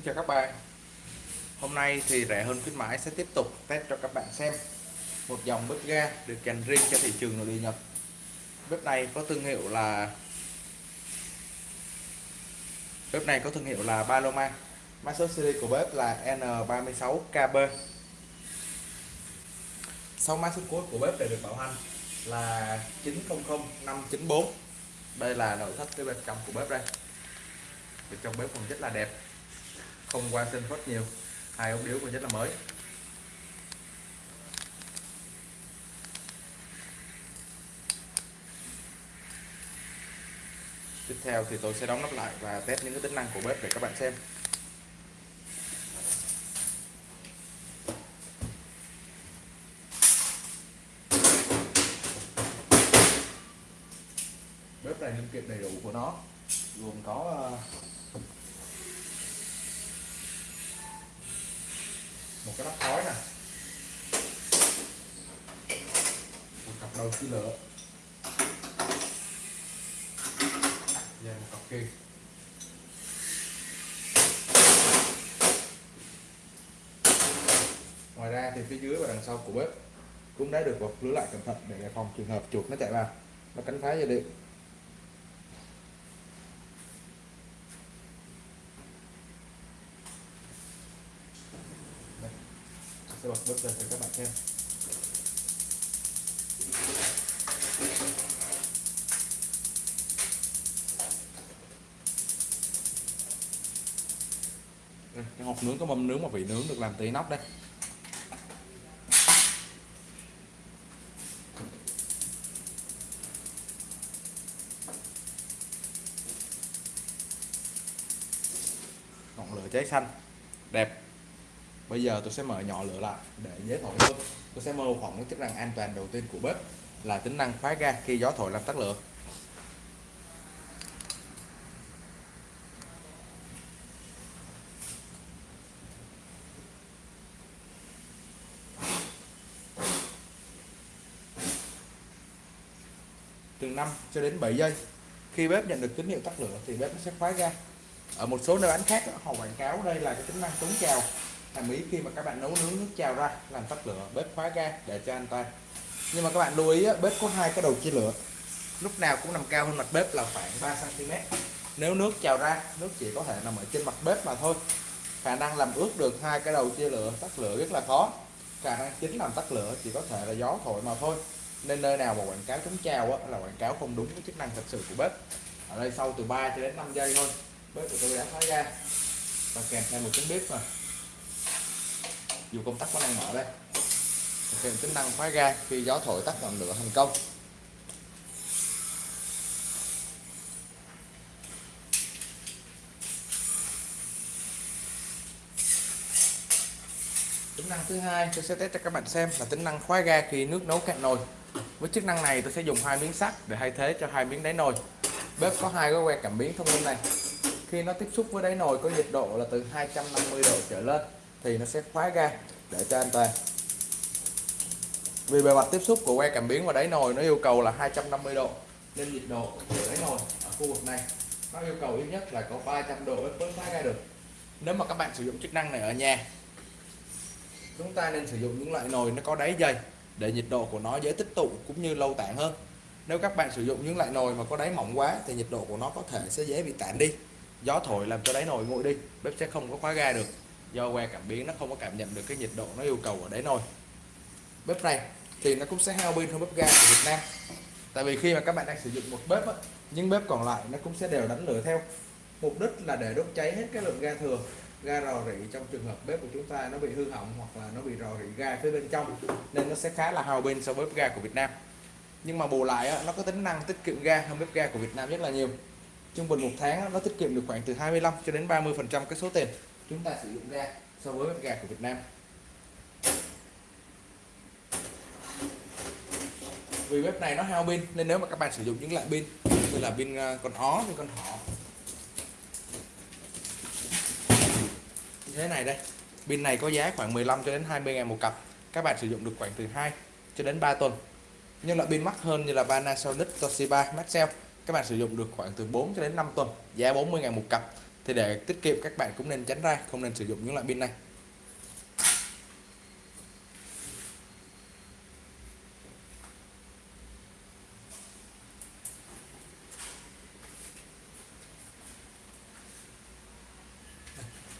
Xin chào các bạn. Hôm nay thì rẻ hơn khuyến mãi sẽ tiếp tục test cho các bạn xem một dòng bếp ga được dành riêng cho thị trường nội địa Nhật. Bếp này có thương hiệu là, bếp này có thương hiệu là Paloma. Mã số series của bếp là N36KB sau mã số cuối của bếp để được bảo hành là 900594 đây là nội thất cái bên trong của bếp đây. Bên trong bếp còn rất là đẹp không qua tinh phốt nhiều. Hai ống điếu còn rất là mới. Tiếp theo thì tôi sẽ đóng nắp lại và test những cái tính năng của bếp để các bạn xem. Bếp này linh kiện đầy đủ của nó gồm có ờ, cái khói nè. Một cặp đầu chi lửa. Và một cặp kia. ngoài ra thì phía dưới và đằng sau của bếp cũng đã được bọc lưới lại cẩn thận để đề phòng trường hợp chuột nó chạy vào. Nó cắn phá dây điện Đây, sẽ bật bếp lên cho các bạn xem. Đây, cái hộp nướng có mâm nướng mà vị nướng được làm từ nóc đây. Ngọn lửa cháy xanh. Đẹp bây giờ tôi sẽ mở nhỏ lửa lại để dễ thổi hơn tôi sẽ mô phỏng cái chức năng an toàn đầu tiên của bếp là tính năng khóa ga khi gió thổi làm tắt lửa. Từ 5 cho đến 7 giây, khi bếp nhận được tín hiệu tắt lửa thì bếp nó sẽ khóa ga. Ở một số nơi bán khác họ quảng cáo đây là cái tính năng chống trào hàm ý khi mà các bạn nấu nướng nước trào ra, làm tắt lửa, bếp khóa ga để cho an toàn. Nhưng mà các bạn lưu ý bếp có hai cái đầu chia lửa. Lúc nào cũng nằm cao hơn mặt bếp là khoảng 3 cm nếu nước trào ra, nước chỉ có thể nằm ở trên mặt bếp mà thôi. Khả năng làm ướt được hai cái đầu chia lửa, tắt lửa rất là khó. Khả năng chính làm tắt lửa chỉ có thể là gió thổi mà thôi. Nên nơi nào mà quảng cáo chống trào là quảng cáo không đúng với chức năng thật sự của bếp. Ở đây sau từ 3 cho đến 5 giây thôi. Bếp của tôi đã khóa ga. Và kèm theo một tiếng bếp rồi dù công tắc vẫn đang mở đây. Kèm tính năng khóa ga khi gió thổi tắt ngọn lửa thành công. Tính năng thứ hai, tôi sẽ test cho các bạn xem là tính năng khóa ga khi nước nấu cạn nồi. Với chức năng này, tôi sẽ dùng hai miếng sắt để thay thế cho hai miếng đáy nồi. Bếp có hai cái que cảm biến thông minh này. Khi nó tiếp xúc với đáy nồi, có nhiệt độ là từ 250 độ trở lên thì nó sẽ khóa ga để cho an toàn. Vì bề mặt tiếp xúc của que cảm biến và đáy nồi nó yêu cầu là 250 độ, nên nhiệt độ của đáy nồi ở khu vực này nó yêu cầu ít nhất là có 300 độ mới khóa ra được. Nếu mà các bạn sử dụng chức năng này ở nhà, chúng ta nên sử dụng những loại nồi nó có đáy dày để nhiệt độ của nó dễ tích tụ cũng như lâu tản hơn. Nếu các bạn sử dụng những loại nồi mà có đáy mỏng quá thì nhiệt độ của nó có thể sẽ dễ bị tản đi. Gió thổi làm cho đáy nồi nguội đi, bếp sẽ không có khóa ga được do que cảm biến nó không có cảm nhận được cái nhiệt độ nó yêu cầu ở đấy nồi bếp này thì nó cũng sẽ hao pin hơn bếp ga của Việt Nam. Tại vì khi mà các bạn đang sử dụng một bếp á, những bếp còn lại nó cũng sẽ đều đánh lửa theo. Mục đích là để đốt cháy hết cái lượng ga thừa ga rò rỉ trong trường hợp bếp của chúng ta nó bị hư hỏng hoặc là nó bị rò rỉ ga phía bên trong nên nó sẽ khá là hao pin so với bếp ga của Việt Nam. Nhưng mà bù lại á, nó có tính năng tiết kiệm ga hơn bếp ga của Việt Nam rất là nhiều. Trung bình một tháng á, nó tiết kiệm được khoảng từ 25 cho đến 30 phần trăm cái số tiền chúng ta sử dụng ra so với bếp ga của Việt Nam. Vì bếp này nó hao pin, nên nếu mà các bạn sử dụng những loại pin như là pin ờ, con ó, pin con thỏ. Như thế này đây, pin này có giá khoảng 15 cho đến 20 ngàn một cặp. Các bạn sử dụng được khoảng từ 2 cho đến 3 tuần. Nhưng loại pin mắc hơn như là Panasonic, Toshiba, Maxell, các bạn sử dụng được khoảng từ 4 cho đến 5 tuần, giá 40 ngàn một cặp thì để tiết kiệm, các bạn cũng nên tránh ra, không nên sử dụng những loại pin này.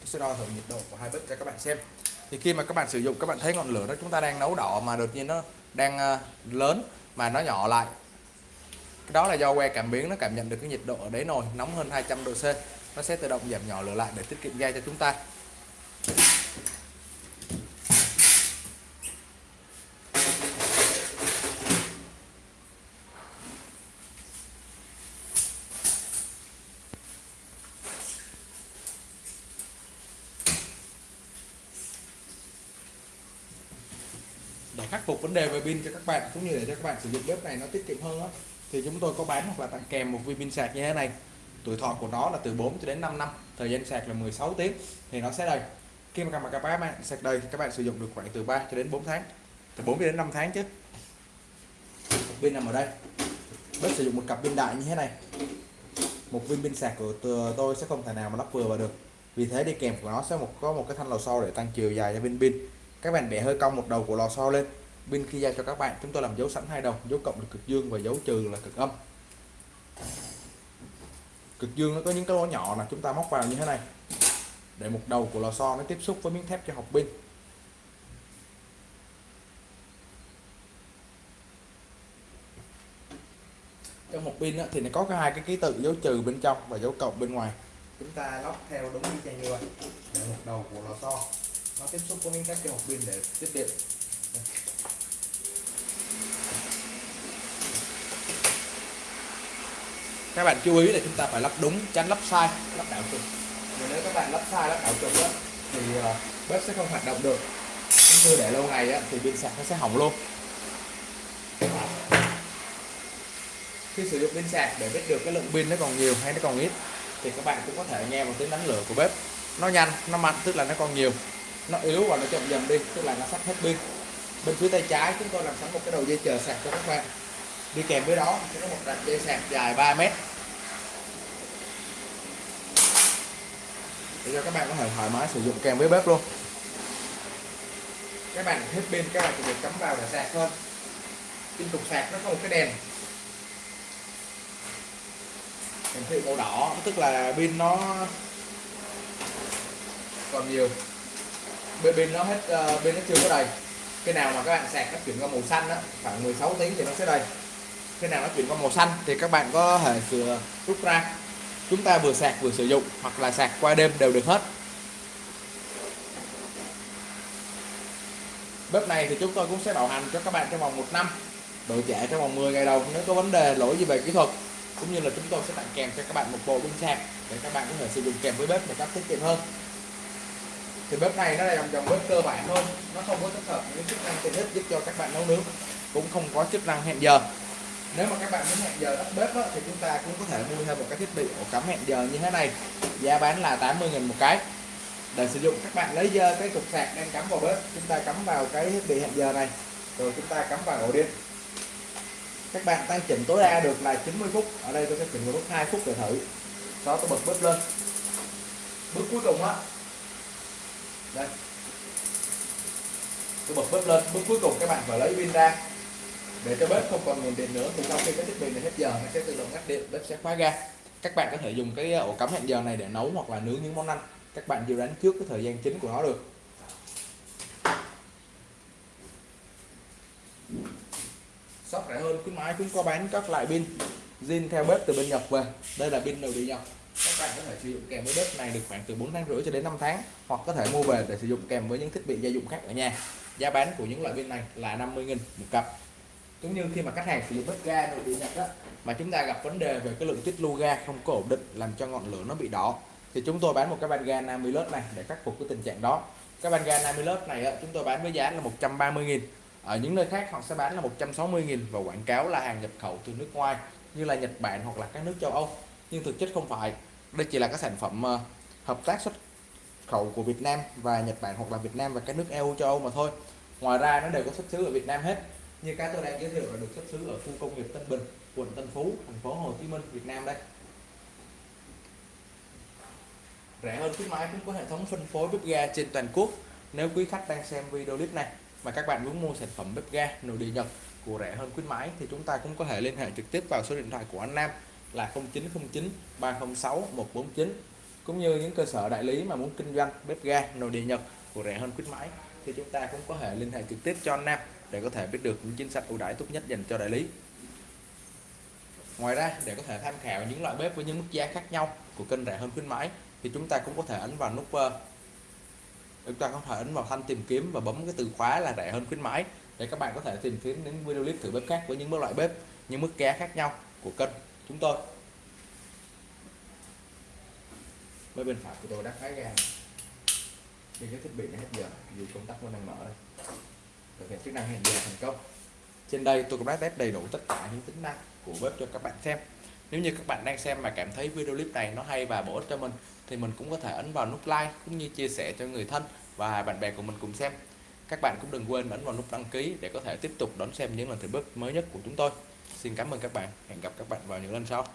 Tôi sẽ đo thử nhiệt độ của hai bếp cho các bạn xem. Thì khi mà các bạn sử dụng, các bạn thấy ngọn lửa đó chúng ta đang nấu đỏ mà đột nhiên nó đang ờ, lớn mà nó nhỏ lại. Cái đó là do que cảm biến, nó cảm nhận được cái nhiệt độ ở đáy nồi nóng hơn 200 độ C nó sẽ tự động giảm nhỏ lửa lại để tiết kiệm ga cho chúng ta. Để khắc phục vấn đề về pin cho các bạn cũng như để cho các bạn sử dụng bếp này nó tiết kiệm hơn đó, thì chúng tôi có bán hoặc là tặng kèm một viên pin sạc như thế này tuổi thọ của nó là từ 4 cho đến 5 năm, thời gian sạc là 16 tiếng, thì nó sẽ đầy. Khi mà các bạn sạc đầy các bạn sử dụng được khoảng từ 3 cho đến 4 tháng, từ 4 đến 5 tháng chứ. Pin nằm ở đây. Bếp sử dụng một cặp pin đại như thế này. Một viên pin sạc của tôi sẽ không thể nào mà lắp vừa vào được. Vì thế đi kèm của nó sẽ một, có một cái thanh lò xo để tăng chiều dài cho viên pin. Các bạn bẻ hơi cong một đầu của lò xo lên. Pin khi giao cho các bạn, chúng tôi làm dấu sẵn hai đầu, dấu cộng là cực dương và dấu trừ là cực âm cực dương nó có những cái lỗ nhỏ là chúng ta móc vào như thế này. Để một đầu của lò xo nó tiếp xúc với miếng thép cho học pin trong một pin thì nó có cái hai cái ký tự dấu trừ bên trong và dấu cộng bên ngoài. Chúng ta lắp theo đúng như như vậy à. để một đầu của lò xo nó tiếp xúc với miếng thép cho học pin để tiếp điện các bạn chú ý là chúng ta phải lắp đúng tránh lắp sai lắp đảo trục nếu các bạn lắp sai lắp đảo trục đó, thì ờ, bếp sẽ không hoạt động được. Cũng như để lâu ngày á, thì pin sạc nó sẽ hỏng luôn. Khi sử dụng pin sạc để biết được cái lượng pin nó còn nhiều hay nó còn ít thì các bạn cũng có thể nghe một tiếng đánh lửa của bếp. Nó nhanh nó mạnh tức là nó còn nhiều. Nó yếu và nó chậm dần đi tức là nó sắp hết pin. Bên phía tay trái chúng tôi làm sẵn một cái đầu dây chờ sạc cho các bạn đi kèm với đó sẽ có một đoạn dây sạc dài 3 mét. Để cho các bạn có thể thoải mái sử dụng kèm với bếp luôn. Các bạn hết pin các bạn chỉ việc cắm vào để sạc thôi. Trên cục sạc nó có một cái đèn. Hiển thị màu đỏ. Tức là pin nó còn nhiều. Bên pin nó hết uh, pin nó chưa có đầy. Cái nào mà các bạn sạc nó chuyển qua màu xanh đó khoảng 16 tiếng thì nó sẽ đầy khi nào nó chuyển qua màu xanh thì các bạn có thể sửa rút ra. Chúng ta vừa sạc vừa sử dụng hoặc là sạc qua đêm đều được hết. Bếp này thì chúng tôi cũng sẽ bảo hành cho các bạn trong vòng một năm. Đổi trả trong vòng 10 ngày đầu nếu có vấn đề lỗi gì về kỹ thuật, cũng như là chúng tôi sẽ tặng kèm cho các bạn một bộ pin sạc để các bạn có thể sử dụng kèm với bếp một cách tiết kiệm hơn. Thì bếp này nó là dòng dòng bếp cơ bản thôi, nó không có tích hợp những chức năng tiện ích giúp cho các bạn nấu nướng, cũng không có chức năng hẹn giờ nếu mà các bạn muốn hẹn giờ tắt bếp đó, thì chúng ta cũng có thể mua thêm một cái thiết bị ổ cắm hẹn giờ như thế này. Giá bán là 80.000 một cái. Để sử dụng các bạn lấy dơ cái cục sạc đang cắm vào bếp chúng ta cắm vào cái thiết bị hẹn giờ này. Rồi chúng ta cắm vào ổ điện. Các bạn tăng chỉnh tối đa được là 90 phút. Ở đây tôi sẽ chỉnh một bước 2 phút để thử. Sau tôi bật bếp lên. Bước cuối cùng á. Đây. Tôi bật bếp lên. Bước cuối cùng các bạn phải lấy pin ra để cho bếp không còn nguồn điện nữa, thì sau khi cái thiết bị này hết giờ nó sẽ tự động ngắt điện, bếp sẽ khóa ga. Các bạn có thể dùng cái ờ, ổ cắm hẹn giờ này để nấu hoặc là nướng những món ăn. Các bạn dự đoán trước cái thời gian chính của nó được. Shop rẻ hơn, khuyến mãi cũng có bán các loại pin. Zin theo bếp từ bên Nhật về. Đây là pin đầu bị Nhật. Các bạn có thể sử dụng kèm với bếp này được khoảng từ 4 tháng rưỡi cho đến 5 tháng, hoặc có thể mua về để sử dụng kèm với những thiết bị gia dụng khác ở nhà. Giá bán của những loại pin này là 50.000 một cặp cũng như khi mà khách hàng sử dụng bếp ga nội địa nhật đó mà chúng ta gặp vấn đề về cái lượng tích lưu ga không có ổn định làm cho ngọn lửa nó bị đỏ thì chúng tôi bán một cái van ga Namilus này để khắc phục cái tình trạng đó. Cái van ga Namilus này á, chúng tôi bán với giá là 130.000 ở những nơi khác họ sẽ bán là 160.000 và quảng cáo là hàng nhập khẩu từ nước ngoài như là Nhật Bản hoặc là các nước châu Âu. Nhưng thực chất không phải đây chỉ là các sản phẩm ờ, hợp tác xuất khẩu của Việt Nam và Nhật Bản hoặc là Việt Nam và các nước EU châu Âu mà thôi. Ngoài ra nó đều có xuất xứ ở Việt Nam hết như cái tôi đang giới thiệu là được xuất xứ ở khu công nghiệp Tân Bình, quận Tân Phú, thành phố Hồ Chí Minh, Việt Nam đây. Rẻ hơn khuyến mãi cũng có hệ thống phân phối bếp ga trên toàn quốc. Nếu quý khách đang xem video clip này mà các bạn muốn mua sản phẩm bếp ga nội địa Nhật của rẻ hơn khuyến mãi thì chúng ta cũng có thể liên hệ trực tiếp vào số điện thoại của anh Nam là 0909 306 149 cũng như những cơ sở đại lý mà muốn kinh doanh bếp ga nội địa Nhật của rẻ hơn khuyến mãi thì chúng ta cũng có thể liên hệ trực tiếp cho anh Nam để có thể biết được những chính sách ưu đãi tốt nhất dành cho đại lý. Ngoài ra, để có thể tham khảo những loại bếp với những mức giá khác nhau của kênh rẻ hơn khuyến mãi, thì chúng ta cũng có thể ấn vào nút ờ, chúng ta có thể ấn vào thanh tìm kiếm và bấm cái từ khóa là rẻ hơn khuyến mãi để các bạn có thể tìm kiếm những video clip thử bếp khác với những loại bếp, những mức giá khác nhau của kênh chúng tôi. Bên bên phải của tôi đã khá ra thì cái thiết bị này hết giờ, dù công tắc vẫn đang mở đây thực hiện chức năng hẹn giờ thành công. Trên đây tôi cũng đã test đầy đủ tất cả những tính năng của bếp cho các bạn xem. Nếu như các bạn đang xem mà cảm thấy video clip này nó hay và bổ ích cho mình, thì mình cũng có thể ấn vào nút like cũng như chia sẻ cho người thân và bạn bè của mình cùng xem. Các bạn cũng đừng quên ấn vào nút đăng ký để có thể tiếp tục đón xem những lần thử bếp mới nhất của chúng tôi. Xin cảm ơn các bạn. Hẹn gặp các bạn vào những lần sau.